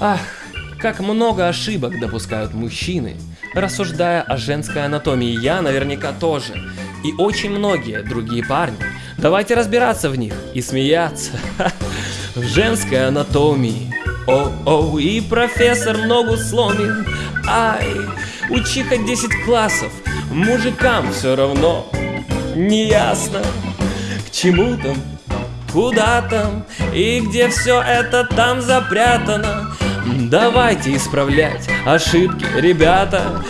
Ах, как много ошибок допускают мужчины, рассуждая о женской анатомии. Я наверняка тоже. И очень многие другие парни. Давайте разбираться в них и смеяться. В женской анатомии. О-о, и профессор ногу сломит. Ай, учи хоть 10 классов. Мужикам все равно не ясно, к чему там, куда там и где все это там запрятано. Давайте исправлять ошибки, ребята.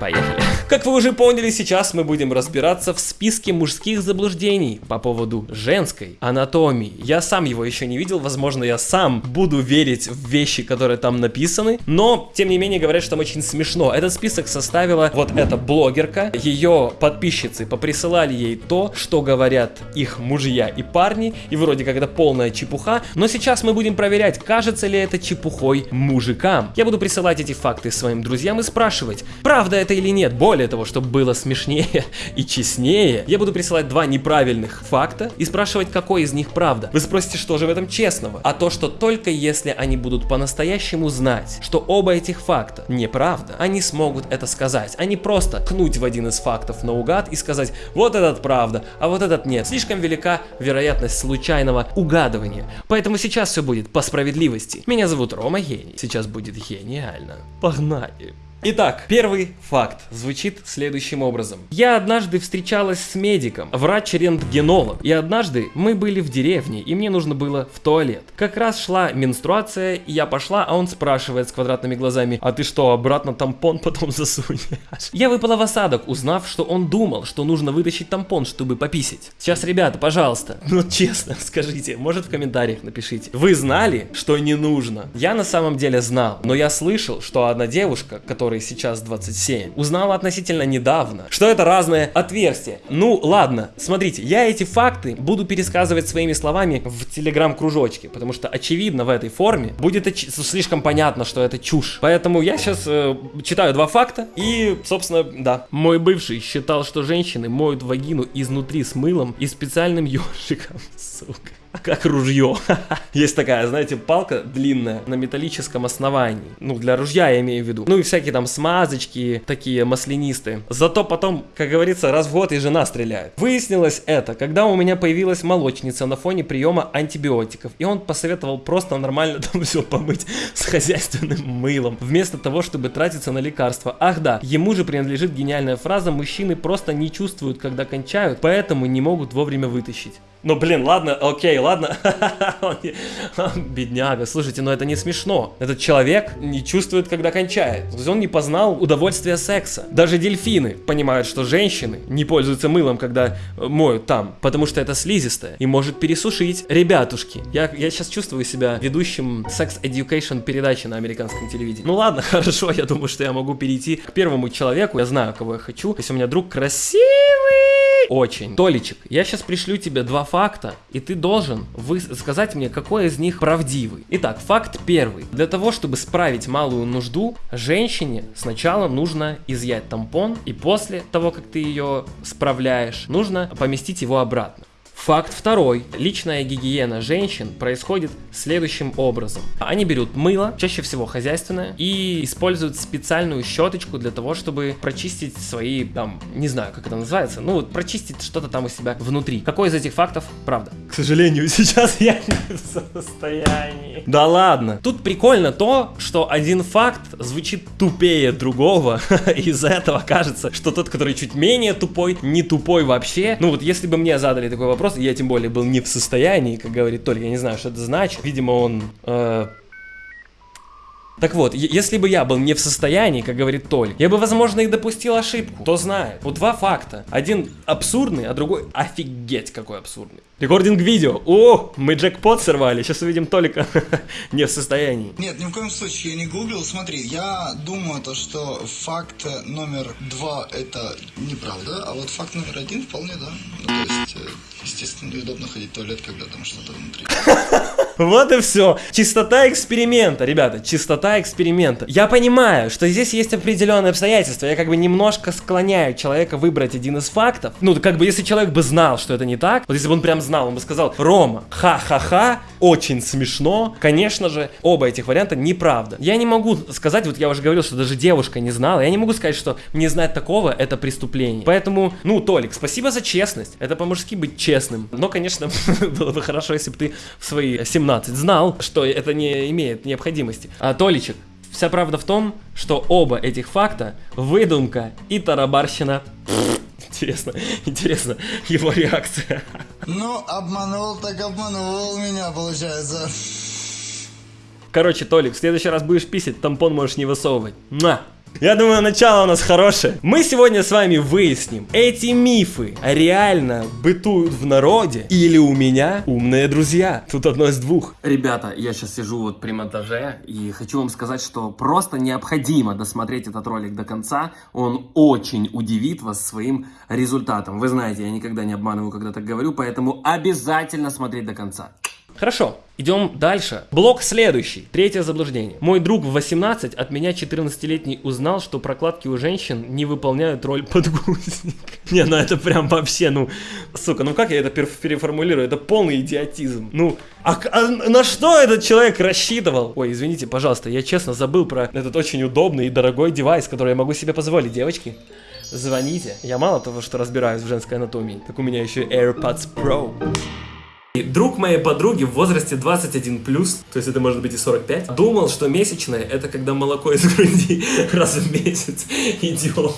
Поехали. Как вы уже поняли, сейчас мы будем разбираться в списке мужских заблуждений по поводу женской анатомии. Я сам его еще не видел, возможно, я сам буду верить в вещи, которые там написаны, но, тем не менее, говорят, что там очень смешно. Этот список составила вот эта блогерка, ее подписчицы поприсылали ей то, что говорят их мужья и парни, и вроде как это полная чепуха, но сейчас мы будем проверять, кажется ли это чепухой мужикам. Я буду присылать эти факты своим друзьям и спрашивать, правда это или нет, более более того, чтобы было смешнее и честнее, я буду присылать два неправильных факта и спрашивать, какой из них правда. Вы спросите, что же в этом честного? А то, что только если они будут по-настоящему знать, что оба этих факта неправда, они смогут это сказать. Они просто кнуть в один из фактов наугад и сказать, вот этот правда, а вот этот нет. Слишком велика вероятность случайного угадывания. Поэтому сейчас все будет по справедливости. Меня зовут Рома Гений. Сейчас будет гениально. Погнали. Итак, первый факт звучит следующим образом. Я однажды встречалась с медиком, врач-рентгенолог, и однажды мы были в деревне, и мне нужно было в туалет. Как раз шла менструация, и я пошла, а он спрашивает с квадратными глазами, а ты что, обратно тампон потом засунешь? Я выпала в осадок, узнав, что он думал, что нужно вытащить тампон, чтобы пописать. Сейчас, ребята, пожалуйста, ну честно, скажите, может в комментариях напишите. Вы знали, что не нужно? Я на самом деле знал, но я слышал, что одна девушка, которая которой сейчас 27, узнала относительно недавно, что это разные отверстия. Ну, ладно, смотрите, я эти факты буду пересказывать своими словами в телеграм-кружочке, потому что, очевидно, в этой форме будет слишком понятно, что это чушь. Поэтому я сейчас э, читаю два факта и, собственно, да. Мой бывший считал, что женщины моют вагину изнутри с мылом и специальным ёршиком, сука как ружье. Есть такая, знаете, палка длинная на металлическом основании. Ну, для ружья я имею в виду. Ну и всякие там смазочки, такие маслянистые. Зато потом, как говорится, раз в год и жена стреляет. Выяснилось это, когда у меня появилась молочница на фоне приема антибиотиков. И он посоветовал просто нормально там все помыть с хозяйственным мылом. Вместо того, чтобы тратиться на лекарства. Ах да, ему же принадлежит гениальная фраза «Мужчины просто не чувствуют, когда кончают, поэтому не могут вовремя вытащить». Ну, блин, ладно, окей, ладно. Бедняга, слушайте, но это не смешно. Этот человек не чувствует, когда кончает. То есть он не познал удовольствия секса. Даже дельфины понимают, что женщины не пользуются мылом, когда э, моют там, потому что это слизистое и может пересушить. Ребятушки, я, я сейчас чувствую себя ведущим секс-education передачи на американском телевидении. Ну ладно, хорошо, я думаю, что я могу перейти к первому человеку. Я знаю, кого я хочу. Если у меня друг красивый, очень. Толичек, я сейчас пришлю тебе два факта, и ты должен вы сказать мне, какой из них правдивый. Итак, факт первый. Для того, чтобы справить малую нужду, женщине сначала нужно изъять тампон, и после того, как ты ее справляешь, нужно поместить его обратно. Факт второй. Личная гигиена женщин происходит следующим образом. Они берут мыло, чаще всего хозяйственное, и используют специальную щеточку для того, чтобы прочистить свои, там, не знаю, как это называется, ну, вот прочистить что-то там у себя внутри. Какой из этих фактов правда? К сожалению, сейчас я не в состоянии. Да ладно. Тут прикольно то, что один факт звучит тупее другого. Из-за этого кажется, что тот, который чуть менее тупой, не тупой вообще. Ну вот если бы мне задали такой вопрос, я тем более был не в состоянии, как говорит Толь, я не знаю, что это значит. Видимо, он... Э... Так вот, если бы я был не в состоянии, как говорит Толь, я бы, возможно, и допустил ошибку. Кто знает. Вот два факта. Один абсурдный, а другой офигеть какой абсурдный. Рекординг видео. О, мы джекпот сорвали. Сейчас увидим Толика не в состоянии. Нет, ни в коем случае я не гуглил. Смотри, я думаю, то, что факт номер два это неправда, а вот факт номер один вполне, да. Ну, то есть... Э, Естественно, неудобно ходить в туалет, когда там что-то внутри. Вот и все. Чистота эксперимента, ребята, чистота эксперимента. Я понимаю, что здесь есть определенные обстоятельства. Я как бы немножко склоняю человека выбрать один из фактов. Ну, как бы если человек бы знал, что это не так, вот если бы он прям знал, он бы сказал, Рома, ха-ха-ха, очень смешно. Конечно же, оба этих варианта неправда. Я не могу сказать, вот я уже говорил, что даже девушка не знала, я не могу сказать, что не знать такого это преступление. Поэтому, ну, Толик, спасибо за честность. Это по-мужски быть честным. Но, конечно, было бы хорошо, если бы ты в свои 17 знал, что это не имеет необходимости. А Толичек, вся правда в том, что оба этих факта выдумка и тарабарщина. Интересно, интересно его реакция. Ну, обманул так обманул меня, получается. Короче, Толик, в следующий раз будешь писать, тампон можешь не высовывать. Муа! Я думаю, начало у нас хорошее. Мы сегодня с вами выясним, эти мифы реально бытуют в народе или у меня умные друзья. Тут одно из двух. Ребята, я сейчас сижу вот при монтаже и хочу вам сказать, что просто необходимо досмотреть этот ролик до конца. Он очень удивит вас своим результатом. Вы знаете, я никогда не обманываю, когда так говорю, поэтому обязательно смотреть до конца. Хорошо, идем дальше. Блок следующий. Третье заблуждение. Мой друг в 18 от меня 14-летний узнал, что прокладки у женщин не выполняют роль подгузника. Не, ну это прям вообще, ну, сука, ну как я это переформулирую? Это полный идиотизм. Ну, а, а на что этот человек рассчитывал? Ой, извините, пожалуйста, я честно забыл про этот очень удобный и дорогой девайс, который я могу себе позволить, девочки. Звоните. Я мало того, что разбираюсь в женской анатомии, так у меня еще AirPods Pro. Друг моей подруги в возрасте 21 плюс, то есть это может быть и 45, думал, что месячное это когда молоко из груди раз в месяц идет.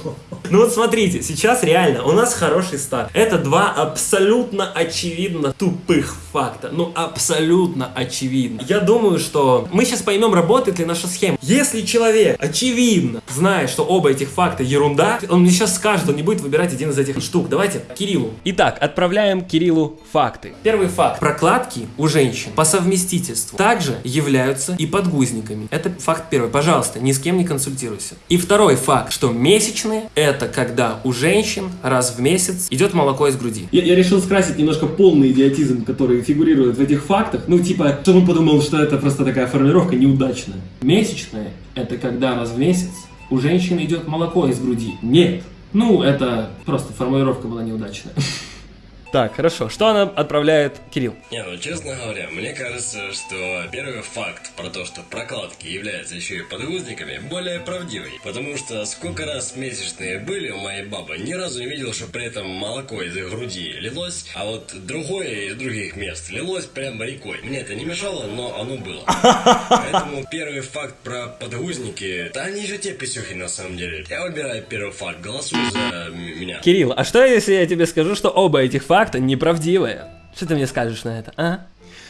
Ну вот смотрите, сейчас реально у нас хороший старт. Это два абсолютно очевидно тупых факта. Ну абсолютно очевидно. Я думаю, что мы сейчас поймем, работает ли наша схема. Если человек очевидно знает, что оба этих факта ерунда, он мне сейчас скажет, он не будет выбирать один из этих штук. Давайте Кириллу. Итак, отправляем Кириллу факты. Первый факт факт. Прокладки у женщин по совместительству также являются и подгузниками. Это факт первый. Пожалуйста, ни с кем не консультируйся. И второй факт, что месячные это когда у женщин раз в месяц идет молоко из груди. Я, я решил скрасить немножко полный идиотизм, который фигурирует в этих фактах. Ну, типа, чтобы он подумал, что это просто такая формулировка неудачная. Месячные это когда раз в месяц у женщины идет молоко из груди. Нет. Ну, это просто формулировка была неудачная. Так, хорошо. Что она отправляет Кирилл? Не, ну честно говоря, мне кажется, что первый факт про то, что прокладки являются еще и подгузниками, более правдивый. Потому что сколько раз месячные были у моей бабы, ни разу не видел, что при этом молоко из их груди лилось, а вот другое из других мест лилось прямо рекой. Мне это не мешало, но оно было. Поэтому первый факт про подгузники, да они же те писюхи на самом деле. Я выбираю первый факт, голосуй за меня. Кирилл, а что если я тебе скажу, что оба этих факта факта неправдивые. Что ты мне скажешь на это, а?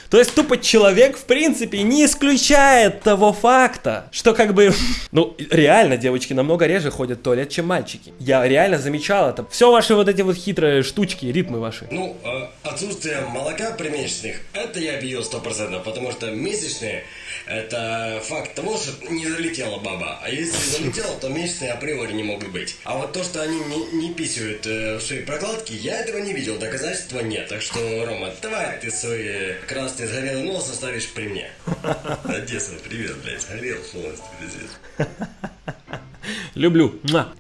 То есть тупо человек, в принципе, не исключает того факта, что как бы, ну, реально девочки намного реже ходят в туалет, чем мальчики. Я реально замечал это. Все ваши вот эти вот хитрые штучки, ритмы ваши. Ну, э, отсутствие молока при месячных, это я объявил процентов, потому что месячные, это факт того, что не залетела баба. А если залетела, то месячные априори не могут быть. А вот то, что они не, не писают э, в свои прокладки, я этого не видел, доказательства нет. Так что, Рома, давай ты свои красные ты сгорел нос оставишь при мне. Одесса, привет, блядь, сгорел полностью, пиздец. Люблю.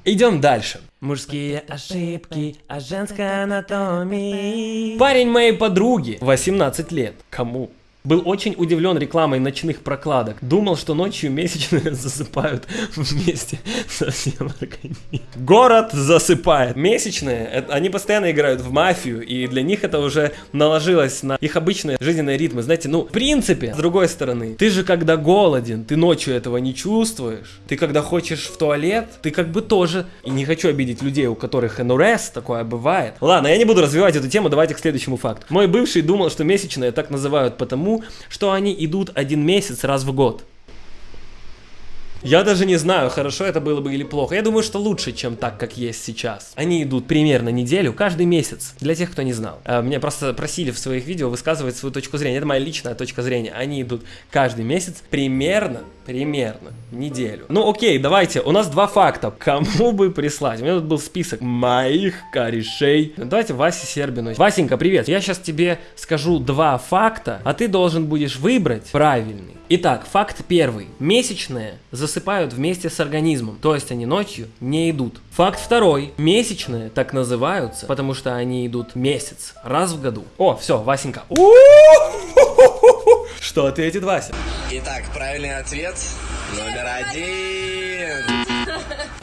Идем дальше. Мужские ошибки о женской анатомии. Парень моей подруги, 18 лет. Кому? Был очень удивлен рекламой ночных прокладок. Думал, что ночью месячные засыпают вместе со всем организмом. Город засыпает. Месячные, они постоянно играют в мафию, и для них это уже наложилось на их обычные жизненные ритмы. Знаете, ну, в принципе, с другой стороны, ты же когда голоден, ты ночью этого не чувствуешь. Ты когда хочешь в туалет, ты как бы тоже... И не хочу обидеть людей, у которых НРС, такое бывает. Ладно, я не буду развивать эту тему, давайте к следующему факту. Мой бывший думал, что месячные так называют потому, что они идут один месяц раз в год. Я даже не знаю, хорошо это было бы или плохо. Я думаю, что лучше, чем так, как есть сейчас. Они идут примерно неделю, каждый месяц. Для тех, кто не знал. А, Меня просто просили в своих видео высказывать свою точку зрения. Это моя личная точка зрения. Они идут каждый месяц примерно, примерно неделю. Ну окей, давайте. У нас два факта. Кому бы прислать? У меня тут был список моих корешей. Ну, Давайте Васе Сербину. Васенька, привет. Я сейчас тебе скажу два факта, а ты должен будешь выбрать правильный. Итак, факт первый. Месячные засыпают вместе с организмом, то есть они ночью не идут. Факт второй. Месячные так называются, потому что они идут месяц, раз в году. О, все, Васенька. Что ответит Вася? Итак, правильный ответ номер один.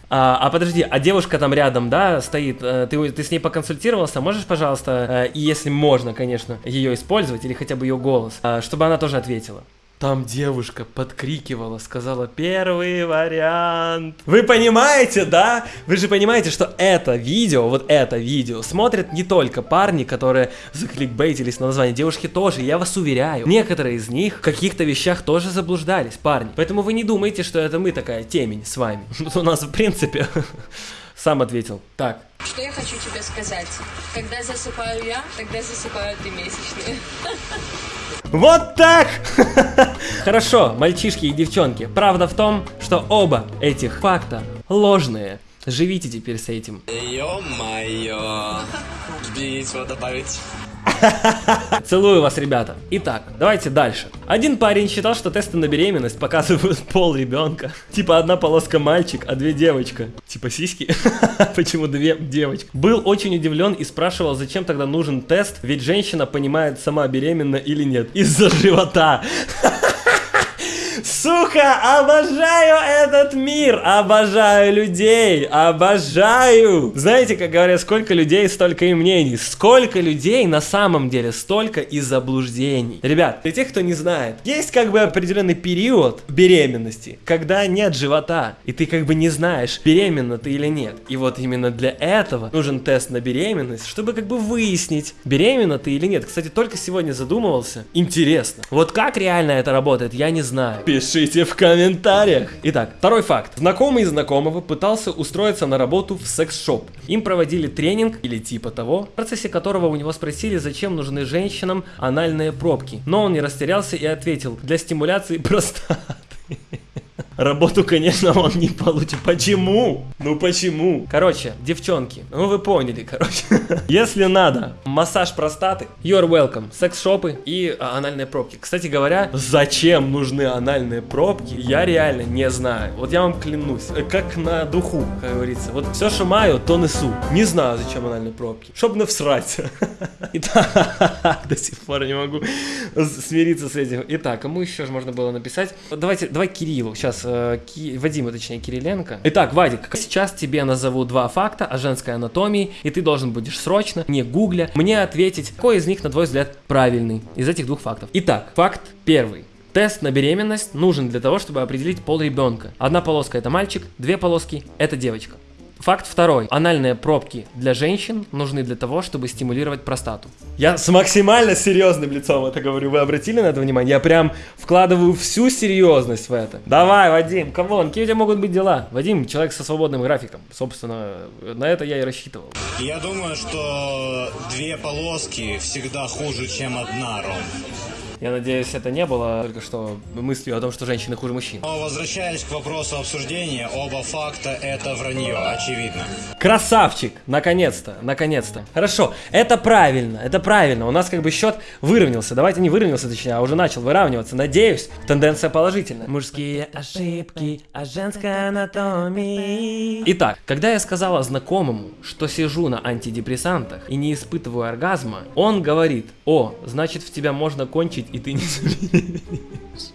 А, а подожди, а девушка там рядом, да, стоит, э, ты, ты с ней поконсультировался, можешь, пожалуйста, э, и если можно, конечно, ее использовать, или хотя бы ее голос, э, чтобы она тоже ответила? Там девушка подкрикивала, сказала первый вариант. Вы понимаете, да? Вы же понимаете, что это видео, вот это видео, смотрят не только парни, которые закликбейтились на название, девушки тоже, я вас уверяю. Некоторые из них в каких-то вещах тоже заблуждались, парни. Поэтому вы не думайте, что это мы такая темень с вами. У нас, в принципе, сам ответил. Так, Что я хочу тебе сказать? Когда засыпаю я, тогда засыпают и месячные. Вот так! Хорошо, мальчишки и девчонки. Правда в том, что оба этих факта ложные. Живите теперь с этим. Ё-моё. Есть что добавить. Целую вас, ребята. Итак, давайте дальше. Один парень считал, что тесты на беременность показывают пол ребенка. Типа одна полоска мальчик, а две девочка. Типа сиськи. Почему две девочки? Был очень удивлен и спрашивал, зачем тогда нужен тест, ведь женщина понимает, сама беременна или нет. Из-за живота. Сука, обожаю этот мир, обожаю людей, обожаю. Знаете, как говорят, сколько людей, столько и мнений. Сколько людей на самом деле, столько и заблуждений. Ребят, для тех, кто не знает, есть как бы определенный период беременности, когда нет живота, и ты как бы не знаешь, беременна ты или нет. И вот именно для этого нужен тест на беременность, чтобы как бы выяснить, беременна ты или нет. Кстати, только сегодня задумывался. Интересно. Вот как реально это работает, я не знаю. Пишите в комментариях. Итак, второй факт. Знакомый знакомого пытался устроиться на работу в секс-шоп. Им проводили тренинг или типа того, в процессе которого у него спросили, зачем нужны женщинам анальные пробки. Но он не растерялся и ответил, для стимуляции простаты. Работу, конечно, он не получит. Почему? Ну почему? Короче, девчонки, ну вы поняли, короче. Если надо массаж простаты, you're welcome. Секс-шопы и а, анальные пробки. Кстати говоря, зачем нужны анальные пробки, я реально не знаю. Вот я вам клянусь, э, как на духу, как говорится. Вот все, что маю, то несу. Не знаю, зачем анальные пробки. Чтоб навсрать. Итак, до сих пор не могу смириться с этим. Итак, кому еще же можно было написать? Давайте, давай Кириллу. Сейчас, э, Ки- Вадиму, точнее, Кириленко. Итак, Вадик, сейчас тебе назову два факта о женской анатомии, и ты должен будешь срочно, не гугля, мне ответить, какой из них, на твой взгляд, правильный из этих двух фактов. Итак, факт первый. Тест на беременность нужен для того, чтобы определить пол ребенка. Одна полоска это мальчик, две полоски это девочка. Факт второй. Анальные пробки для женщин нужны для того, чтобы стимулировать простату. Я с максимально серьезным лицом это говорю. Вы обратили на это внимание? Я прям вкладываю всю серьезность в это. Давай, Вадим, come on, какие у тебя могут быть дела? Вадим, человек со свободным графиком. Собственно, на это я и рассчитывал. Я думаю, что две полоски всегда хуже, чем одна, Ром. Я надеюсь, это не было только что мыслью о том, что женщины хуже мужчин. Но возвращаясь к вопросу обсуждения, оба факта это вранье, очевидно. Красавчик! Наконец-то, наконец-то. Хорошо, это правильно, это правильно. У нас как бы счет выровнялся. Давайте не выровнялся, точнее, а уже начал выравниваться. Надеюсь, тенденция положительная. Мужские ошибки о женской анатомии. Итак, когда я сказала знакомому, что сижу на антидепрессантах и не испытываю оргазма, он говорит, о, значит в тебя можно кончить и ты не забеременеешь».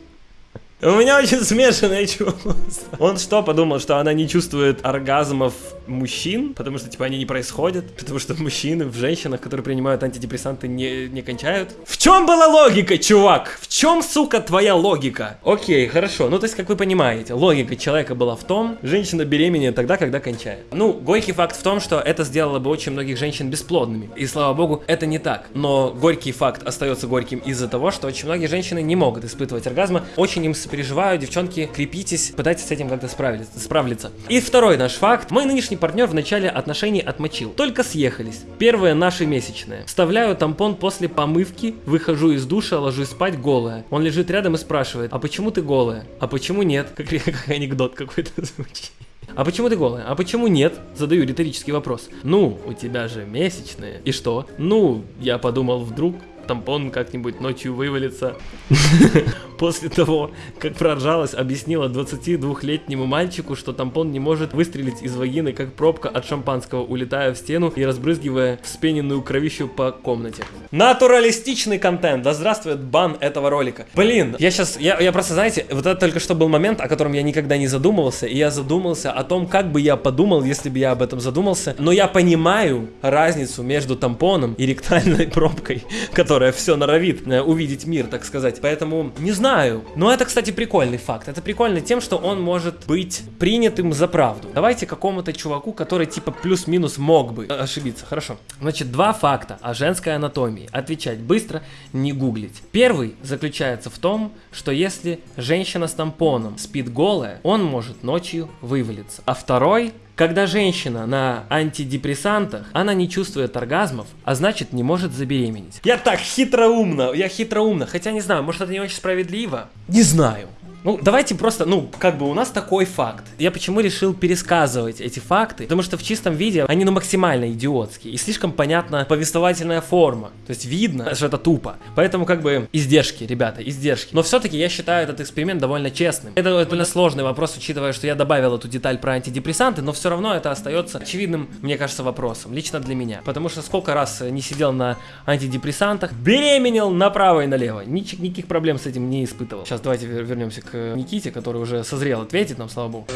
У меня очень смешанное чувство. Он что, подумал, что она не чувствует оргазмов мужчин, потому что, типа, они не происходят, потому что мужчины в женщинах, которые принимают антидепрессанты, не, не кончают. В чем была логика, чувак? В чем, сука, твоя логика? Окей, хорошо. Ну, то есть, как вы понимаете, логика человека была в том, женщина беременеет тогда, когда кончает. Ну, горький факт в том, что это сделало бы очень многих женщин бесплодными. И, слава богу, это не так. Но горький факт остается горьким из-за того, что очень многие женщины не могут испытывать оргазма. Очень им сопереживаю, девчонки, крепитесь, пытайтесь с этим как-то справиться. справиться. И второй наш факт. Мой нынешний партнер в начале отношений отмочил. Только съехались. Первые наши месячные. Вставляю тампон после помывки, выхожу из душа, ложусь спать голая. Он лежит рядом и спрашивает, а почему ты голая? А почему нет? Как, как анекдот какой-то звучит. А почему ты голая? А почему нет? Задаю риторический вопрос. Ну, у тебя же месячные. И что? Ну, я подумал, вдруг тампон как-нибудь ночью вывалится. После того, как проржалась, объяснила 22-летнему мальчику, что тампон не может выстрелить из вагины, как пробка от шампанского, улетая в стену и разбрызгивая вспененную кровищу по комнате. Натуралистичный контент. Да здравствует бан этого ролика. Блин, я сейчас, я, я просто, знаете, вот это только что был момент, о котором я никогда не задумывался, и я задумался о том, как бы я подумал, если бы я об этом задумался. Но я понимаю разницу между тампоном и ректальной пробкой, которая все норовит э, увидеть мир, так сказать. Поэтому не знаю. Но это, кстати, прикольный факт. Это прикольно тем, что он может быть принятым за правду. Давайте какому-то чуваку, который типа плюс-минус мог бы ошибиться. Хорошо. Значит, два факта о женской анатомии. Отвечать быстро, не гуглить. Первый заключается в том, что если женщина с тампоном спит голая, он может ночью вывалиться. А второй когда женщина на антидепрессантах, она не чувствует оргазмов, а значит не может забеременеть. Я так хитроумно, я хитроумно, хотя не знаю, может это не очень справедливо? Не знаю. Ну, давайте просто, ну, как бы у нас такой факт. Я почему решил пересказывать эти факты? Потому что в чистом виде они, ну, максимально идиотские. И слишком понятна повествовательная форма. То есть видно, что это тупо. Поэтому, как бы, издержки, ребята, издержки. Но все-таки я считаю этот эксперимент довольно честным. Это довольно сложный вопрос, учитывая, что я добавил эту деталь про антидепрессанты, но все равно это остается очевидным, мне кажется, вопросом. Лично для меня. Потому что сколько раз не сидел на антидепрессантах, беременел направо и налево. Нич никаких проблем с этим не испытывал. Сейчас давайте вернемся к Никите, который уже созрел ответить нам, слава богу.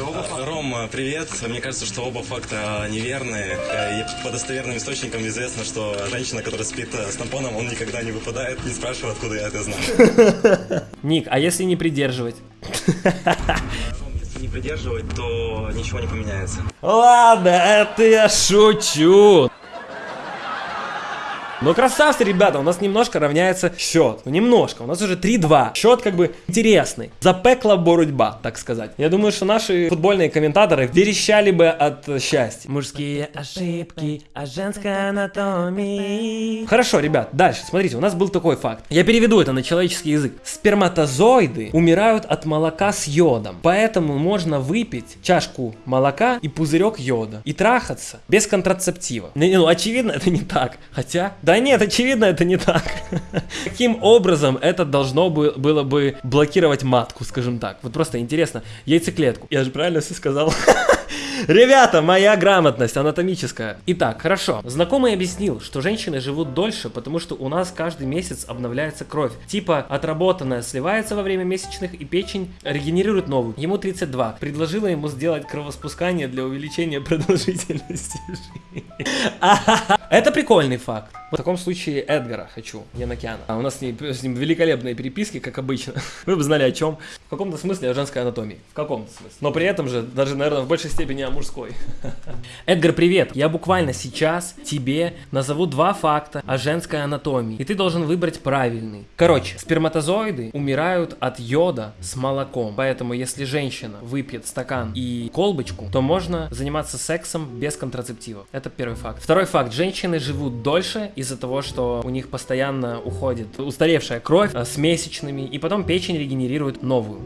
Ром, привет. Мне кажется, что оба факта неверные. И по достоверным источникам известно, что женщина, которая спит с тампоном, он никогда не выпадает. Не спрашивай, откуда я это знаю. Ник, а если не придерживать? Если не придерживать, то ничего не поменяется. Ладно, это я шучу. Но красавцы, ребята, у нас немножко равняется счет. Ну, немножко. У нас уже 3-2. Счет как бы интересный. Запекла боротьба, так сказать. Я думаю, что наши футбольные комментаторы верещали бы от счастья. Мужские ошибки о женской анатомии. Хорошо, ребят, дальше. Смотрите, у нас был такой факт. Я переведу это на человеческий язык. Сперматозоиды умирают от молока с йодом. Поэтому можно выпить чашку молока и пузырек йода. И трахаться без контрацептива. Ну, очевидно, это не так. Хотя, да нет, очевидно, это не так. Каким образом это должно было бы блокировать матку, скажем так? Вот просто интересно. Яйцеклетку. Я же правильно все сказал? Ребята, моя грамотность анатомическая. Итак, хорошо. Знакомый объяснил, что женщины живут дольше, потому что у нас каждый месяц обновляется кровь. Типа, отработанная сливается во время месячных, и печень регенерирует новую. Ему 32. Предложила ему сделать кровоспускание для увеличения продолжительности жизни. Это прикольный факт. В таком случае Эдгара хочу, Янокяна. А у нас с ним, с ним великолепные переписки, как обычно. Вы бы знали о чем. В каком-то смысле о женской анатомии. В каком-то смысле. Но при этом же, даже, наверное, в большей степени о мужской. Эдгар, привет. Я буквально сейчас тебе назову два факта о женской анатомии. И ты должен выбрать правильный. Короче, сперматозоиды умирают от йода с молоком. Поэтому, если женщина выпьет стакан и колбочку, то можно заниматься сексом без контрацептива. Это первый факт. Второй факт. Женщины живут дольше из-за того, что у них постоянно уходит устаревшая кровь э, с месячными, и потом печень регенерирует новую.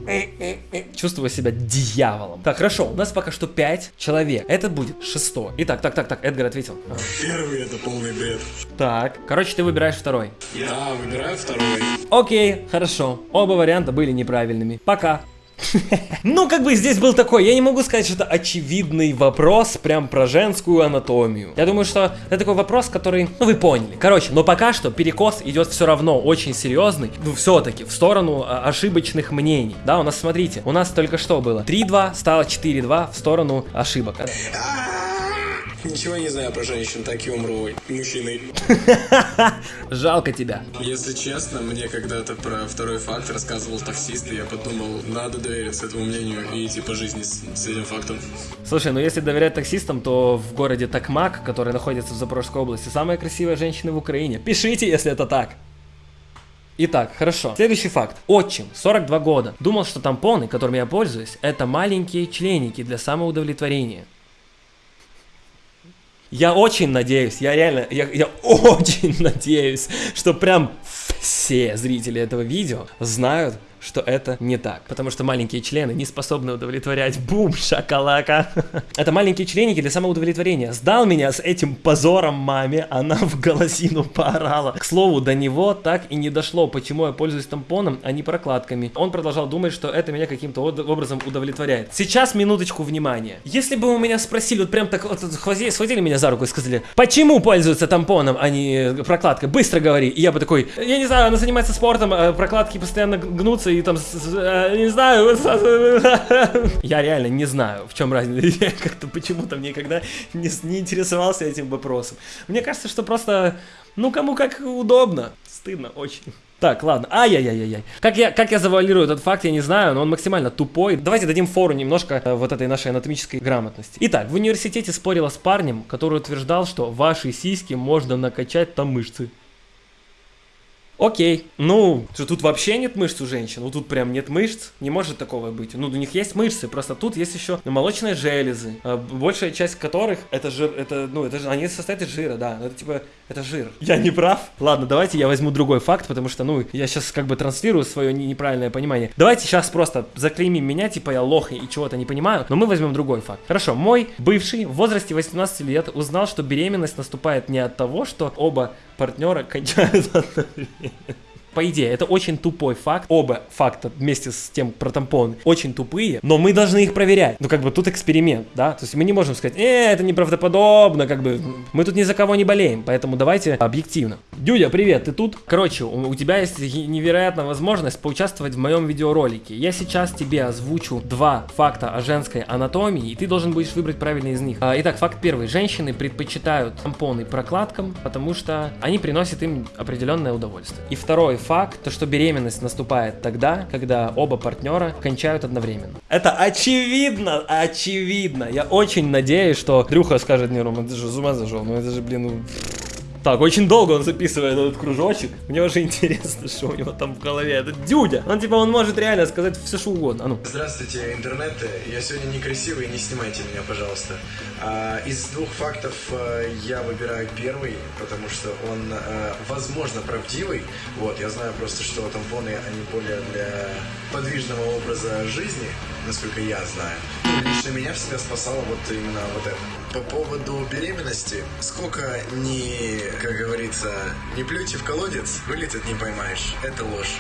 Чувствую себя дьяволом. Так, хорошо, у нас пока что 5 человек. Это будет шестой. Итак, так, так, так, Эдгар ответил. Первый это полный бред. Так, короче, ты выбираешь второй. Я выбираю второй. Окей, хорошо. Оба варианта были неправильными. Пока. Ну, как бы здесь был такой, я не могу сказать, что это очевидный вопрос прям про женскую анатомию. Я думаю, что это такой вопрос, который, ну, вы поняли. Короче, но пока что перекос идет все равно очень серьезный, ну, все-таки, в сторону а, ошибочных мнений. Да, у нас, смотрите, у нас только что было 3-2, стало 4-2 в сторону ошибок. Ничего не знаю про женщин, так и умру мужчиной. Жалко тебя. Если честно, мне когда-то про второй факт рассказывал таксист, и я подумал, надо довериться этому мнению и идти по жизни с, с этим фактом. Слушай, ну если доверять таксистам, то в городе Такмак, который находится в Запорожской области, самая красивая женщина в Украине. Пишите, если это так. Итак, хорошо. Следующий факт. Отчим, 42 года. Думал, что тампоны, которыми я пользуюсь, это маленькие членики для самоудовлетворения. Я очень надеюсь, я реально, я, я очень надеюсь, что прям все зрители этого видео знают, что это не так. Потому что маленькие члены не способны удовлетворять. Бум, шакалака. Это маленькие членики для самоудовлетворения. Сдал меня с этим позором маме, она в голосину поорала. К слову, до него так и не дошло, почему я пользуюсь тампоном, а не прокладками. Он продолжал думать, что это меня каким-то образом удовлетворяет. Сейчас минуточку внимания. Если бы у меня спросили, вот прям так вот схватили, схватили меня за руку и сказали, почему пользуются тампоном, а не прокладкой, быстро говори. И я бы такой, я не знаю, она занимается спортом, а прокладки постоянно гнутся и там, не знаю, я реально не знаю, в чем разница. Я как-то почему-то никогда не, не интересовался этим вопросом. Мне кажется, что просто, ну, кому как удобно. Стыдно очень. Так, ладно. Ай-яй-яй-яй. Как я, как я завуалирую этот факт, я не знаю, но он максимально тупой. Давайте дадим фору немножко э, вот этой нашей анатомической грамотности. Итак, в университете спорила с парнем, который утверждал, что ваши сиськи можно накачать там мышцы. Окей, ну, что тут вообще нет мышц у женщин, ну тут прям нет мышц, не может такого быть. Ну, у них есть мышцы, просто тут есть еще молочные железы, а большая часть которых это жир, это, ну, это же, они состоят из жира, да, это типа, это жир. Я не прав? Ладно, давайте я возьму другой факт, потому что, ну, я сейчас как бы транслирую свое неправильное понимание. Давайте сейчас просто заклеймим меня, типа я лох и чего-то не понимаю, но мы возьмем другой факт. Хорошо, мой бывший в возрасте 18 лет узнал, что беременность наступает не от того, что оба партнера кончают одновременно. По идее, это очень тупой факт. Оба факта вместе с тем про тампоны очень тупые, но мы должны их проверять. Ну, как бы тут эксперимент, да? То есть мы не можем сказать, э, это неправдоподобно, как бы мы тут ни за кого не болеем, поэтому давайте объективно. Дюдя, привет, ты тут? Короче, у, у тебя есть невероятная возможность поучаствовать в моем видеоролике. Я сейчас тебе озвучу два факта о женской анатомии, и ты должен будешь выбрать правильный из них. А, итак, факт первый. Женщины предпочитают тампоны прокладкам, потому что они приносят им определенное удовольствие. И второй факт, то что беременность наступает тогда, когда оба партнера кончают одновременно. Это очевидно, очевидно. Я очень надеюсь, что Дрюха скажет, не, Рома, ты же с ума ну это же, блин, ну... Так, очень долго он записывает этот кружочек. Мне уже интересно, что у него там в голове. Это дюдя. Он типа, он может реально сказать все, что угодно. А ну. Здравствуйте, интернет. Я сегодня некрасивый, не снимайте меня, пожалуйста. А, из двух фактов а, я выбираю первый, потому что он, а, возможно, правдивый. Вот, я знаю просто, что тампоны, они более для подвижного образа жизни, насколько я знаю. Лично меня всегда спасало вот именно вот это. По поводу беременности, сколько не, как говорится, не плюйте в колодец, вылетит не поймаешь. Это ложь.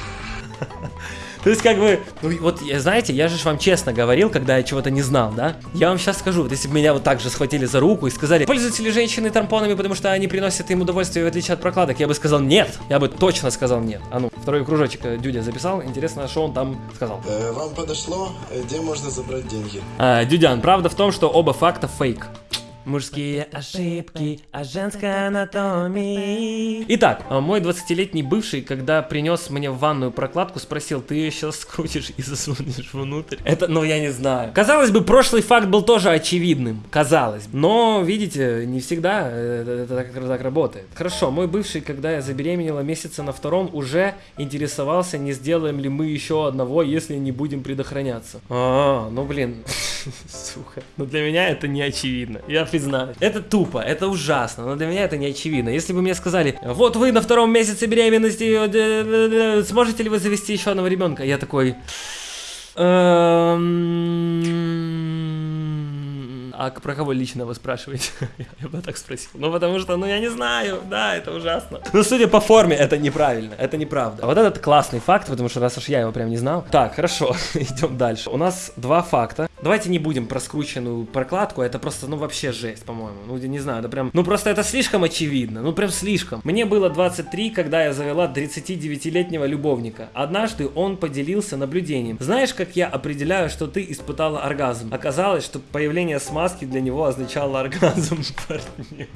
То есть, как бы, ну, вот, знаете, я же вам честно говорил, когда я чего-то не знал, да? Я вам сейчас скажу, вот если бы меня вот так же схватили за руку и сказали, пользуются ли женщины тампонами, потому что они приносят им удовольствие, в отличие от прокладок, я бы сказал нет. Я бы точно сказал нет. А ну, второй кружочек э, Дюдя записал, интересно, что он там сказал. Э, вам подошло, где можно забрать деньги? А, Дюдян, правда в том, что оба факта фейк. Мужские ошибки о женской анатомии. Итак, а, мой 20-летний бывший, когда принес мне в ванную прокладку, спросил, ты ее сейчас скрутишь и засунешь внутрь? Это, ну я не знаю. Казалось бы, прошлый факт был тоже очевидным. Казалось. Но, видите, не всегда это, это так, так работает. Хорошо, мой бывший, когда я забеременела месяца на втором, уже интересовался, не сделаем ли мы еще одного, если не будем предохраняться. А, ну блин. Сука. Но для меня это не очевидно. Я признаю. Это тупо, это ужасно, но для меня это не очевидно. Если бы мне сказали, вот вы на втором месяце беременности, сможете ли вы завести еще одного ребенка? Я такой... А про кого лично вы спрашиваете? я бы так спросил. Ну, потому что, ну, я не знаю, да, это ужасно. Но судя по форме, это неправильно, это неправда. А вот этот классный факт, потому что раз уж я его прям не знал. Так, хорошо, идем дальше. У нас два факта. Давайте не будем про скрученную прокладку, это просто, ну, вообще жесть, по-моему. Ну, не знаю, это прям, ну, просто это слишком очевидно, ну, прям слишком. Мне было 23, когда я завела 39-летнего любовника. Однажды он поделился наблюдением. Знаешь, как я определяю, что ты испытала оргазм? Оказалось, что появление смазки для него означало оргазм партнера.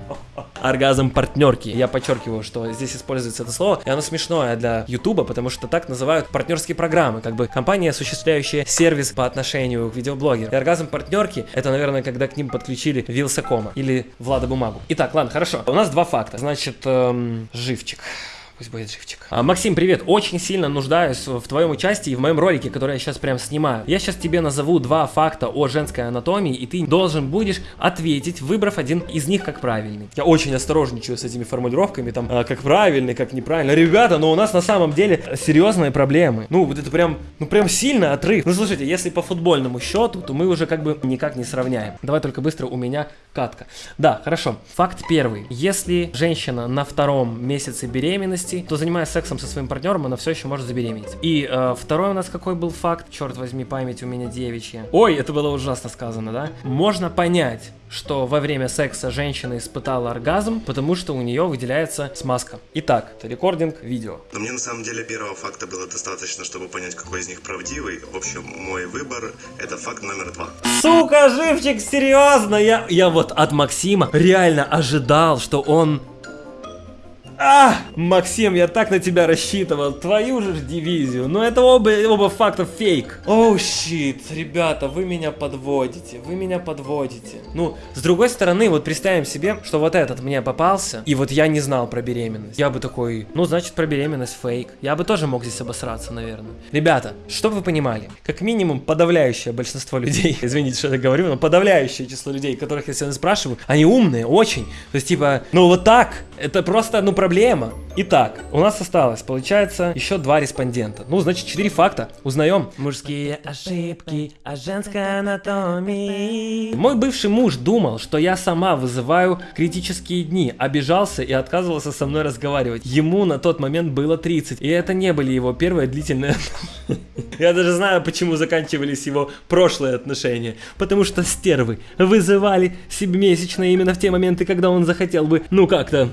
Оргазм партнерки. Я подчеркиваю, что здесь используется это слово, и оно смешное для Ютуба, потому что так называют партнерские программы, как бы компания, осуществляющая сервис по отношению к видеоблогерам. И оргазм партнерки, это, наверное, когда к ним подключили Вилсакома или Влада Бумагу. Итак, ладно, хорошо. У нас два факта. Значит, эм, живчик. Пусть будет живчик. А, Максим, привет. Очень сильно нуждаюсь в твоем участии в моем ролике, который я сейчас прям снимаю. Я сейчас тебе назову два факта о женской анатомии, и ты должен будешь ответить, выбрав один из них как правильный. Я очень осторожничаю с этими формулировками, там, а, как правильный, как неправильно. Ребята, но у нас на самом деле серьезные проблемы. Ну, вот это прям, ну прям сильно отрыв. Ну, слушайте, если по футбольному счету, то мы уже как бы никак не сравняем. Давай только быстро у меня катка. Да, хорошо. Факт первый. Если женщина на втором месяце беременности, то занимаясь сексом со своим партнером, она все еще может забеременеть. И э, второй у нас какой был факт? Черт возьми, память у меня девичья. Ой, это было ужасно сказано, да? Можно понять, что во время секса женщина испытала оргазм, потому что у нее выделяется смазка. Итак, это рекординг видео. Но мне на самом деле первого факта было достаточно, чтобы понять, какой из них правдивый. В общем, мой выбор это факт номер два. Сука, живчик, серьезно, я, я вот от Максима реально ожидал, что он а, Максим, я так на тебя рассчитывал. Твою же дивизию. Но это оба, оба факта фейк. Оу, oh, щит. Ребята, вы меня подводите. Вы меня подводите. Ну, с другой стороны, вот представим себе, что вот этот мне попался, и вот я не знал про беременность. Я бы такой, ну, значит, про беременность фейк. Я бы тоже мог здесь обосраться, наверное. Ребята, чтобы вы понимали, как минимум подавляющее большинство людей, извините, что я говорю, но подавляющее число людей, которых я сегодня спрашиваю, они умные, очень. То есть, типа, ну вот так, это просто, ну, проблема проблема. Итак, у нас осталось, получается, еще два респондента. Ну, значит, четыре факта. Узнаем. Мужские ошибки о женской анатомии. Мой бывший муж думал, что я сама вызываю критические дни, обижался и отказывался со мной разговаривать. Ему на тот момент было 30, и это не были его первые длительные Я даже знаю, почему заканчивались его прошлые отношения. Потому что стервы вызывали себемесячные именно в те моменты, когда он захотел бы, ну как-то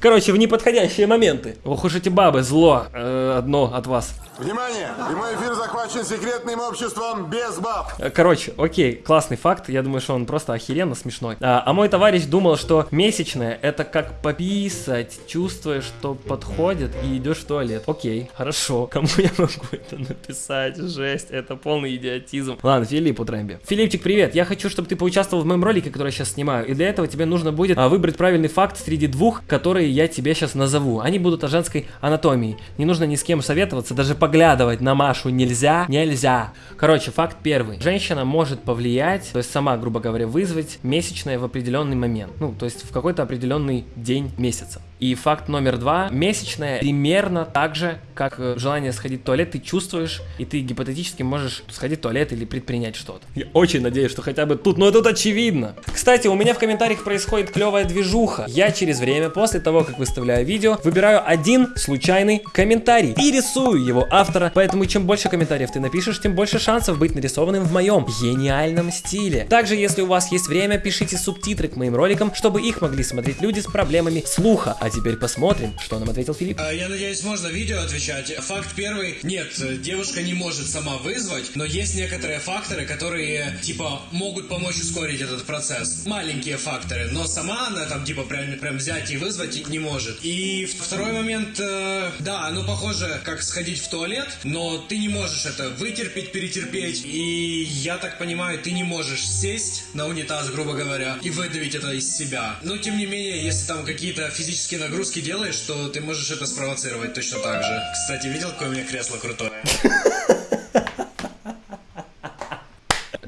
Короче, в неподходящие моменты. Ох уж эти бабы, зло э, одно от вас. Внимание! Прямой эфир захвачен секретным обществом без баб. Э, короче, окей, классный факт. Я думаю, что он просто охеренно смешной. А, а мой товарищ думал, что месячное это как пописать, чувствуя, что подходит и идешь в туалет. Окей, хорошо. Кому я могу это написать? Жесть, это полный идиотизм. Ладно, Филиппу Трэмби. Филипчик, привет. Я хочу, чтобы ты поучаствовал в моем ролике, который я сейчас снимаю. И для этого тебе нужно будет а, выбрать правильный факт среди двух, которые я тебе сейчас назову. Они будут о женской анатомии. Не нужно ни с кем советоваться, даже по поглядывать на Машу нельзя, нельзя. Короче, факт первый. Женщина может повлиять, то есть сама, грубо говоря, вызвать месячное в определенный момент. Ну, то есть в какой-то определенный день месяца. И факт номер два. Месячное примерно так же, как э, желание сходить в туалет, ты чувствуешь, и ты гипотетически можешь сходить в туалет или предпринять что-то. Я очень надеюсь, что хотя бы тут, но тут очевидно. Кстати, у меня в комментариях происходит клевая движуха. Я через время, после того, как выставляю видео, выбираю один случайный комментарий и рисую его автора. Поэтому чем больше комментариев ты напишешь, тем больше шансов быть нарисованным в моем гениальном стиле. Также, если у вас есть время, пишите субтитры к моим роликам, чтобы их могли смотреть люди с проблемами слуха. А теперь посмотрим, что нам ответил Филипп. А, я надеюсь, можно видео отвечать. Факт первый. Нет, девушка не может сама вызвать, но есть некоторые факторы, которые, типа, могут помочь ускорить этот процесс. Маленькие факторы, но сама она там, типа, прям, прям взять и вызвать не может. И второй момент, э, да, ну, похоже, как сходить в туалет, но ты не можешь это вытерпеть, перетерпеть. И я так понимаю, ты не можешь сесть на унитаз, грубо говоря, и выдавить это из себя. Но, тем не менее, если там какие-то физические такие нагрузки делаешь, то ты можешь это спровоцировать точно так же. Кстати, видел, какое у меня кресло крутое?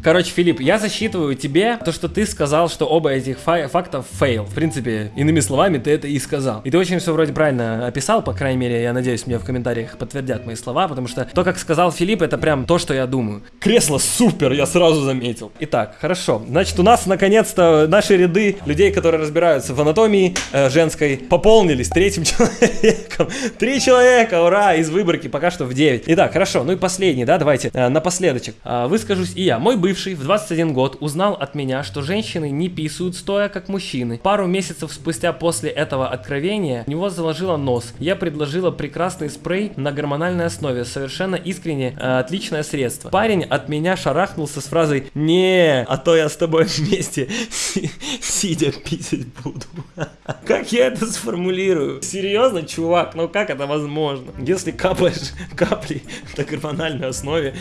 Короче, Филипп, я засчитываю тебе то, что ты сказал, что оба этих фа фактов фейл. В принципе, иными словами, ты это и сказал. И ты очень все вроде правильно описал, по крайней мере, я надеюсь, мне в комментариях подтвердят мои слова, потому что то, как сказал Филипп, это прям то, что я думаю. Кресло супер, я сразу заметил. Итак, хорошо. Значит, у нас наконец-то наши ряды людей, которые разбираются в анатомии э, женской, пополнились третьим человеком. Три человека, ура, из выборки пока что в 9. Итак, хорошо, ну и последний, да, давайте, э, напоследочек. Э, выскажусь и я. Мой бывший бывший в 21 год узнал от меня, что женщины не писают стоя, как мужчины. Пару месяцев спустя после этого откровения у него заложило нос. Я предложила прекрасный спрей на гормональной основе, совершенно искренне э, отличное средство. Парень от меня шарахнулся с фразой «Не, а то я с тобой вместе си- сидя писать буду». Как я это сформулирую? Серьезно, чувак, ну как это возможно? Если капаешь капли на гормональной основе,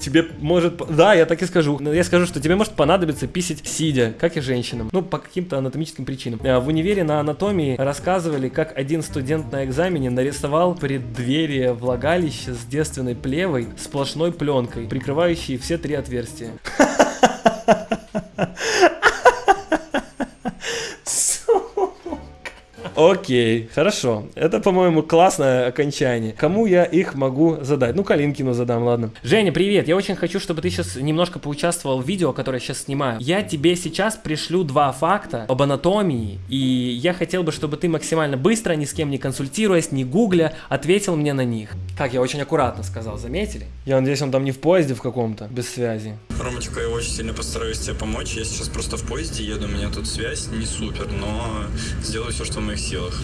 тебе может... Да, я так и скажу. Но Я скажу, что тебе может понадобиться писать сидя, как и женщинам. Ну, по каким-то анатомическим причинам. Э, В универе на анатомии рассказывали, как один студент на экзамене нарисовал преддверие влагалища с девственной плевой сплошной пленкой, прикрывающей все три отверстия. Окей, хорошо. Это, по-моему, классное окончание. Кому я их могу задать? Ну, Калинкину задам, ладно. Женя, привет. Я очень хочу, чтобы ты сейчас немножко поучаствовал в видео, которое я сейчас снимаю. Я тебе сейчас пришлю два факта об анатомии, и я хотел бы, чтобы ты максимально быстро, ни с кем не консультируясь, не гугля, ответил мне на них. Как я очень аккуратно сказал, заметили? Я надеюсь, он там не в поезде в каком-то, без связи. Ромочка, я очень сильно постараюсь тебе помочь. Я сейчас просто в поезде еду, у меня тут связь не супер, но сделаю все, что в моих силах.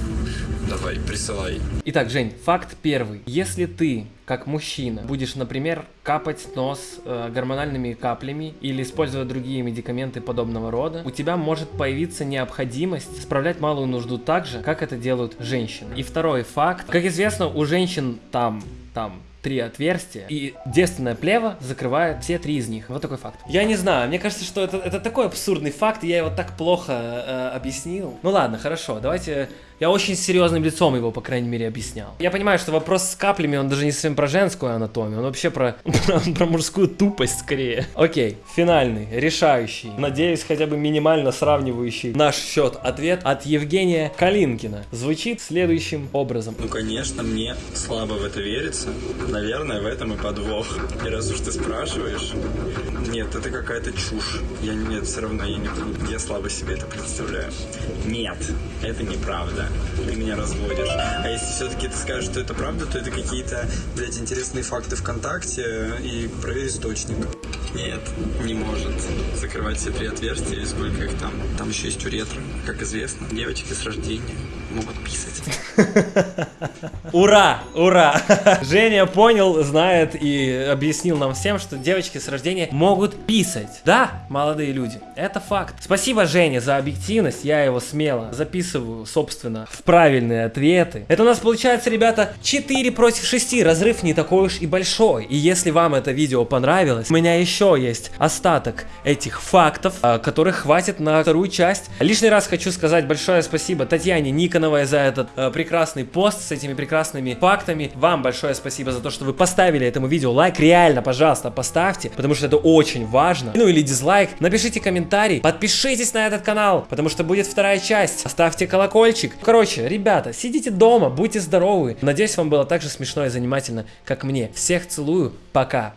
Давай, присылай. Итак, Жень, факт первый. Если ты, как мужчина, будешь, например, капать нос э, гормональными каплями или использовать другие медикаменты подобного рода, у тебя может появиться необходимость справлять малую нужду так же, как это делают женщины. И второй факт. Как известно, у женщин там, там, три отверстия, и девственная плева закрывает все три из них. Вот такой факт. Я не знаю, мне кажется, что это, это такой абсурдный факт, и я его так плохо э, объяснил. Ну ладно, хорошо, давайте... Я очень серьезным лицом его, по крайней мере, объяснял. Я понимаю, что вопрос с каплями, он даже не совсем про женскую анатомию, он вообще про, про, про мужскую тупость скорее. Окей, финальный, решающий, надеюсь, хотя бы минимально сравнивающий наш счет ответ от Евгения Калинкина. Звучит следующим образом. Ну, конечно, мне слабо в это верится. Наверное, в этом и подвох. И раз уж ты спрашиваешь... Нет, это какая-то чушь. Я нет, все равно я не я слабо себе это представляю. Нет, это неправда. Ты меня разводишь. А если все-таки ты скажешь, что это правда, то это какие-то, блядь, интересные факты ВКонтакте и проверь источник. Нет, не может закрывать все три отверстия, сколько их там. Там еще есть уретры, как известно. Девочки с рождения могут писать. Ура! Ура! Женя понял, знает и объяснил нам всем, что девочки с рождения могут писать. Да, молодые люди, это факт. Спасибо, Женя, за объективность. Я его смело записываю, собственно, в правильные ответы. Это у нас получается, ребята, 4 против 6. Разрыв не такой уж и большой. И если вам это видео понравилось, у меня еще есть остаток этих фактов, а, которых хватит на вторую часть. Лишний раз хочу сказать большое спасибо Татьяне Никоновой за этот э, прекрасный пост с этими прекрасными фактами. Вам большое спасибо за то, что вы поставили этому видео лайк. Реально, пожалуйста, поставьте, потому что это очень важно. Ну или дизлайк. Напишите комментарий, подпишитесь на этот канал, потому что будет вторая часть. Ставьте колокольчик. Короче, ребята, сидите дома, будьте здоровы. Надеюсь, вам было так же смешно и занимательно, как мне. Всех целую, пока.